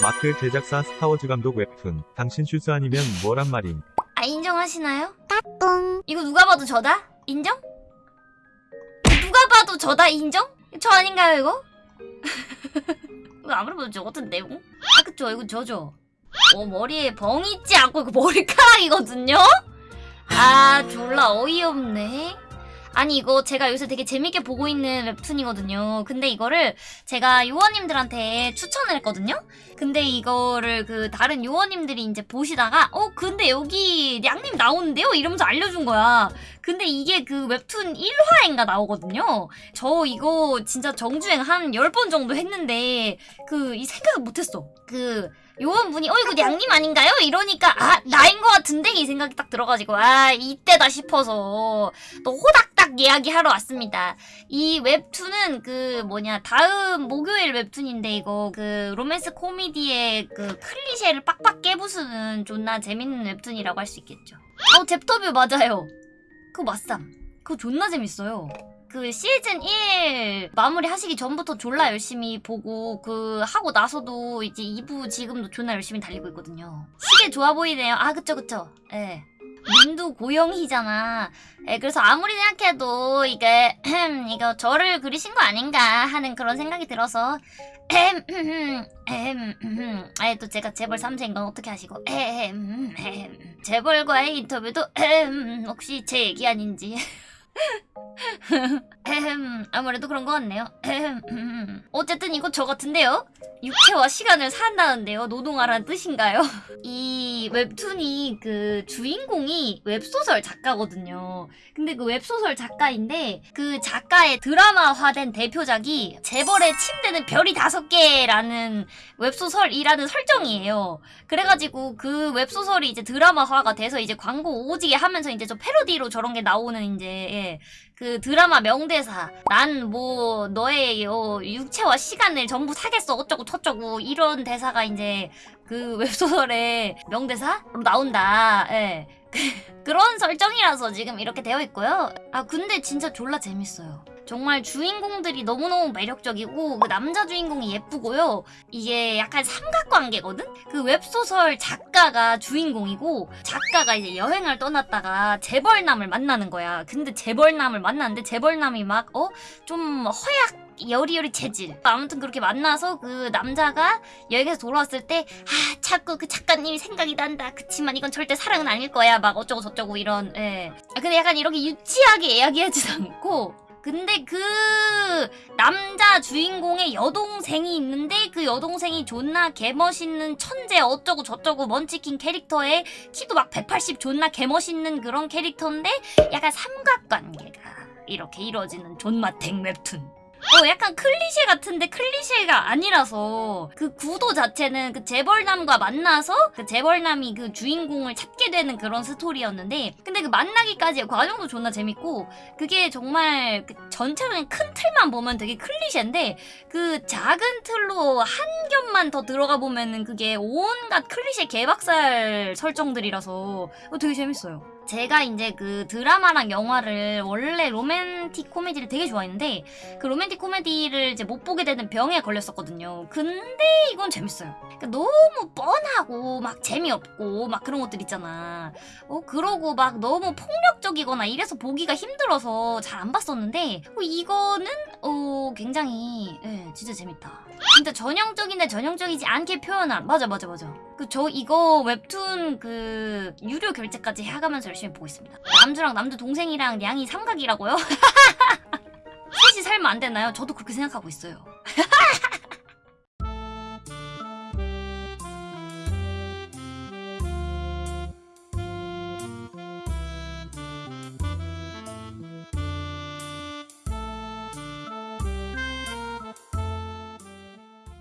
마크 제작사 스타워즈 감독 웹툰 당신 슈즈 아니면 뭐란 말임 아 인정하시나요? 까꿍 이거 누가 봐도 저다? 인정? 누가 봐도 저다 인정? 저 아닌가요 이거? 이거 아무리 봐도 저 같은 내용? 아 그쵸 이거 저죠 어 머리에 벙 있지 않고 이거 머리카락이거든요? 아 졸라 어이없네 아니 이거 제가 요새 되게 재밌게 보고 있는 웹툰이거든요. 근데 이거를 제가 요원님들한테 추천을 했거든요? 근데 이거를 그 다른 요원님들이 이제 보시다가 어 근데 여기 양님 나오는데요? 이러면서 알려준 거야. 근데 이게 그 웹툰 1화인가 나오거든요? 저 이거 진짜 정주행 한 10번 정도 했는데 그 이 생각을 못했어. 그 요원분이 어 이거 양님 아닌가요? 이러니까 아 나인 것 같은데? 이 생각이 딱 들어가지고 아 이때다 싶어서. 또 호닥닥 이야기하러 왔습니다. 이 웹툰은 그 뭐냐 다음 목요일 웹툰인데 이거 그 로맨스 코미디의 그 클리셰를 빡빡 깨부수는 존나 재밌는 웹툰이라고 할 수 있겠죠. 어 잽터뷰 맞아요. 그거 맞쌈 그거 존나 재밌어요 그 시즌 1 마무리 하시기 전부터 졸라 열심히 보고 그 하고 나서도 이제 2부 지금도 존나 열심히 달리고 있거든요. 시계 좋아 보이네요. 아 그쵸 그쵸. 예. 민두 고영희잖아. 예, 그래서 아무리 생각해도 이게 이거 저를 그리신 거 아닌가 하는 그런 생각이 들어서 에, 또 제가 재벌 3세인 건 어떻게 하시고. 재벌과의 인터뷰도 엠, 혹시 제 얘기 아닌지 아무래도 그런 것 같네요. 음. 어쨌든 이거 저 같은데요? 육체와 시간을 산다는데요. 노동하라는 뜻인가요? 이 웹툰이 그 주인공이 웹소설 작가거든요. 근데 그 웹소설 작가인데 그 작가의 드라마화된 대표작이 재벌의 침대는 별이 다섯 개라는 웹소설이라는 설정이에요. 그래가지고 그 웹소설이 이제 드라마화가 돼서 이제 광고 오지게 하면서 이제 저 패러디로 저런 게 나오는 이제 예, 그 드라마 명대사 난 뭐 너의 어, 육체와 시간을 전부 사겠어 어쩌고 저쩌고 이런 대사가 이제 그 웹소설의 명대사로 나온다. 예. 그런 설정이라서 지금 이렇게 되어 있고요. 아 근데 진짜 졸라 재밌어요 정말 주인공들이 너무너무 매력적이고 그 남자 주인공이 예쁘고요 이게 약간 삼각관계거든? 그 웹소설 작가가 주인공이고 작가가 이제 여행을 떠났다가 재벌남을 만나는 거야 근데 재벌남을 만났는데 재벌남이 막 어? 좀 허약 여리여리 체질 아무튼 그렇게 만나서 그 남자가 여행에서 돌아왔을 때 아 자꾸 그 작가님이 생각이 난다 그치만 이건 절대 사랑은 아닐 거야 막 어쩌고 저쩌고 이런 예. 아, 근데 약간 이렇게 유치하게 이야기하지도 않고 근데 그 남자 주인공의 여동생이 있는데 그 여동생이 존나 개멋있는 천재 어쩌고 저쩌고 먼치킨 캐릭터에 키도 막 180 존나 개멋있는 그런 캐릭터인데 약간 삼각관계가 이렇게 이루어지는 존맛탱 웹툰 어 약간 클리셰 같은데 클리셰가 아니라서 그 구도 자체는 그 재벌남과 만나서 그 재벌남이 그 주인공을 찾게 되는 그런 스토리였는데 근데 그 만나기까지의 과정도 존나 재밌고 그게 정말 그 전체적인 큰 틀만 보면 되게 클리셰인데 그 작은 틀로 한 겹만 더 들어가 보면은 그게 온갖 클리셰 개박살 설정들이라서 어, 되게 재밌어요. 제가 이제 그 드라마랑 영화를 원래 로맨틱 코미디를 되게 좋아했는데 그 로맨틱 코미디를 이제 못 보게 되는 병에 걸렸었거든요. 근데 이건 재밌어요. 그러니까 너무 뻔하고 막 재미없고 막 그런 것들 있잖아. 어 그러고 막 너무 폭력적이거나 이래서 보기가 힘들어서 잘 안 봤었는데 어, 이거는 어 굉장히 예, 진짜 재밌다. 진짜 전형적인데 전형적이지 않게 표현한 맞아 맞아 맞아. 그 저 이거 웹툰 그 유료 결제까지 해가면서 열심히 보고 있습니다. 남주랑 남주 동생이랑 양이 삼각이라고요? 셋이 살면 안 되나요? 저도 그렇게 생각하고 있어요.